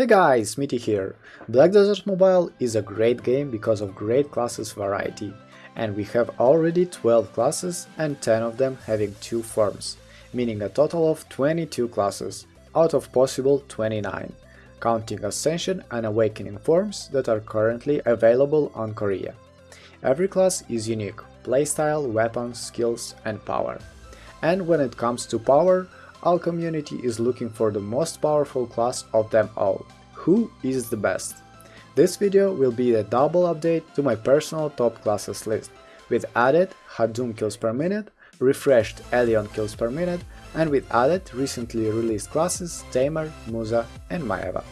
Hey guys, Mitty here! Black Desert Mobile is a great game because of great classes variety, and we have already 12 classes and 10 of them having 2 forms, meaning a total of 22 classes, out of possible 29, counting Ascension and Awakening forms that are currently available on Korea. Every class is unique, playstyle, weapons, skills and power. And when it comes to power, our community is looking for the most powerful class of them all. Who is the best? This video will be a double update to my personal top classes list, with added Hadum kills per minute, refreshed Elion kills per minute, and with added recently released classes Tamer, Musa and Maehwa.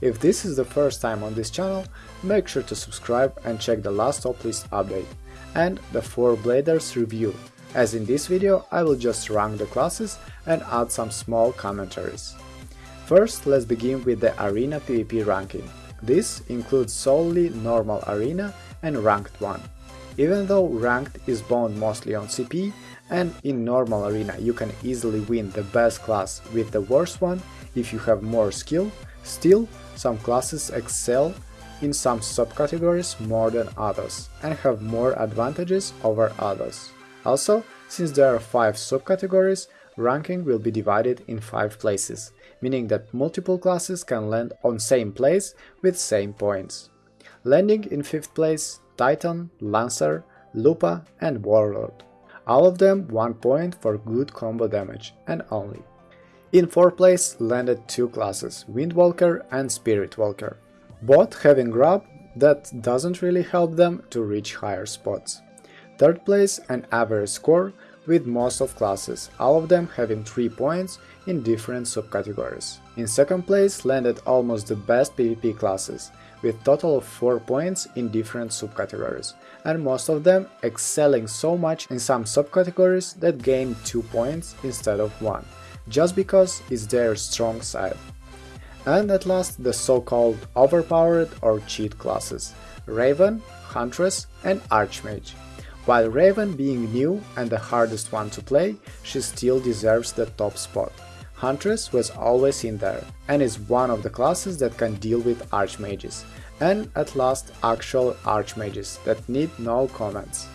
If this is the first time on this channel, make sure to subscribe and check the last top list update, and the 4 Bladers review, as in this video I will just rank the classes and add some small commentaries. First, let's begin with the Arena PvP ranking. This includes solely normal arena and ranked one. Even though ranked is bound mostly on CP, and in normal arena you can easily win the best class with the worst one if you have more skill, still some classes excel in some subcategories more than others and have more advantages over others. Also, since there are 5 subcategories, ranking will be divided in 5 places, meaning that multiple classes can land on same place with same points. Landing in 5th place Titan, Lancer, Lupa and Warlord. All of them 1 point for good combo damage, and only. In 4th place landed two classes, Windwalker and Spiritwalker, both having grab that doesn't really help them to reach higher spots. Third place an average score with most of classes, all of them having 3 points in different subcategories. In second place landed almost the best PvP classes, with total of 4 points in different subcategories, and most of them excelling so much in some subcategories that gained 2 points instead of 1, just because it's their strong side. And at last the so-called overpowered or cheat classes, Raven, Huntress and Archmage. While Raven being new and the hardest one to play, she still deserves the top spot. Huntress was always in there, and is one of the classes that can deal with Archmages, and at last actual Archmages that need no comments.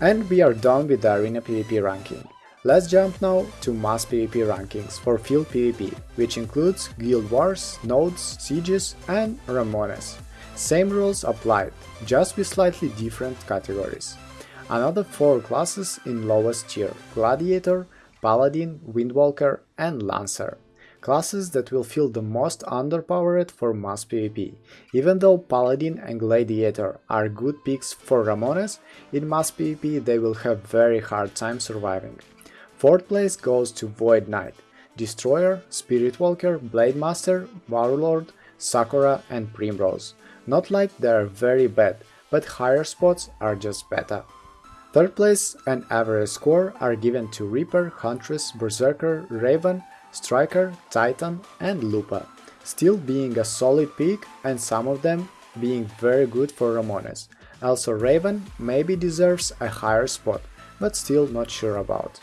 And we are done with the Arena PvP ranking. Let's jump now to mass PvP rankings for field PvP, which includes Guild Wars, Nodes, Sieges and Ramones. Same rules applied, just with slightly different categories. Another 4 classes in lowest tier – Gladiator, Paladin, Windwalker and Lancer. Classes that will feel the most underpowered for mass PvP. Even though Paladin and Gladiator are good picks for Ramones, in mass PvP they will have very hard time surviving. Fourth place goes to Void Knight, Destroyer, Spiritwalker, Blademaster, Warlord, Sakura and Primrose. Not like they are very bad, but higher spots are just better. Third place and average score are given to Reaper, Huntress, Berserker, Raven, Striker, Titan and Lupa, still being a solid pick and some of them being very good for Ramones. Also Raven maybe deserves a higher spot, but still not sure about.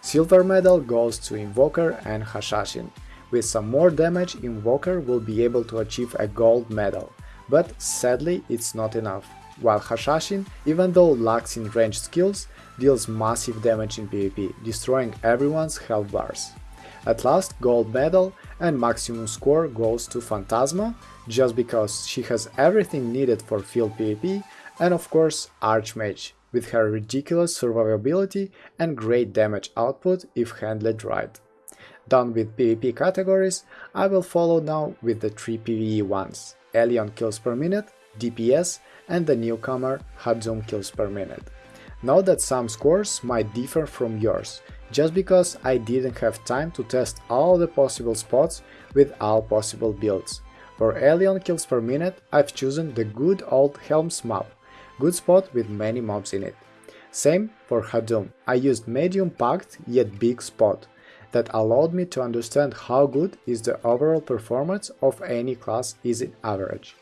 Silver medal goes to Invoker and Hashashin. With some more damage, Invoker will be able to achieve a gold medal, but sadly it's not enough while Hashashin, even though lacks in ranged skills, deals massive damage in PvP, destroying everyone's health bars. At last, gold medal and maximum score goes to Phantasma, just because she has everything needed for field PvP, and of course Archmage, with her ridiculous survivability and great damage output if handled right. Done with PvP categories, I will follow now with the 3 PvE ones, Elion kills per minute, DPS and the newcomer Hadum kills per minute. Note that some scores might differ from yours, just because I didn't have time to test all the possible spots with all possible builds. For Elion kills per minute, I've chosen the good old Helm's map, good spot with many mobs in it. Same for Hadum, I used medium packed yet big spot, that allowed me to understand how good is the overall performance of any class is in average.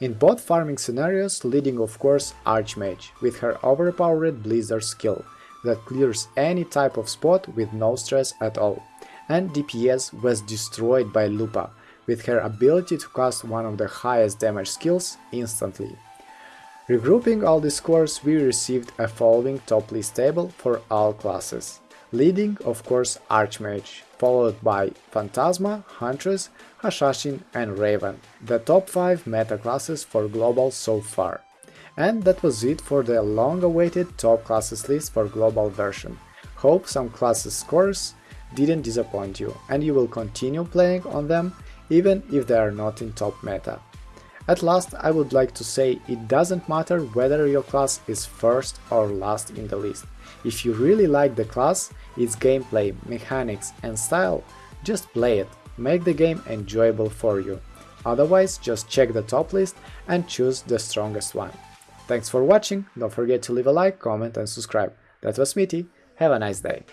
In both farming scenarios, leading of course Archmage, with her overpowered Blizzard skill, that clears any type of spot with no stress at all, and DPS was destroyed by Lupa, with her ability to cast one of the highest damage skills instantly. Regrouping all the scores, we received a following top list table for all classes. Leading, of course, Archmage, followed by Phantasma, Huntress, Assassin and Raven, the top 5 meta classes for Global so far. And that was it for the long-awaited top classes list for Global version. Hope some classes scores didn't disappoint you, and you will continue playing on them even if they are not in top meta. At last, I would like to say it doesn't matter whether your class is first or last in the list. If you really like the class, its gameplay, mechanics and style, just play it, make the game enjoyable for you. Otherwise, just check the top list and choose the strongest one. Thanks for watching, don't forget to leave a like, comment and subscribe. That was Smitty, have a nice day.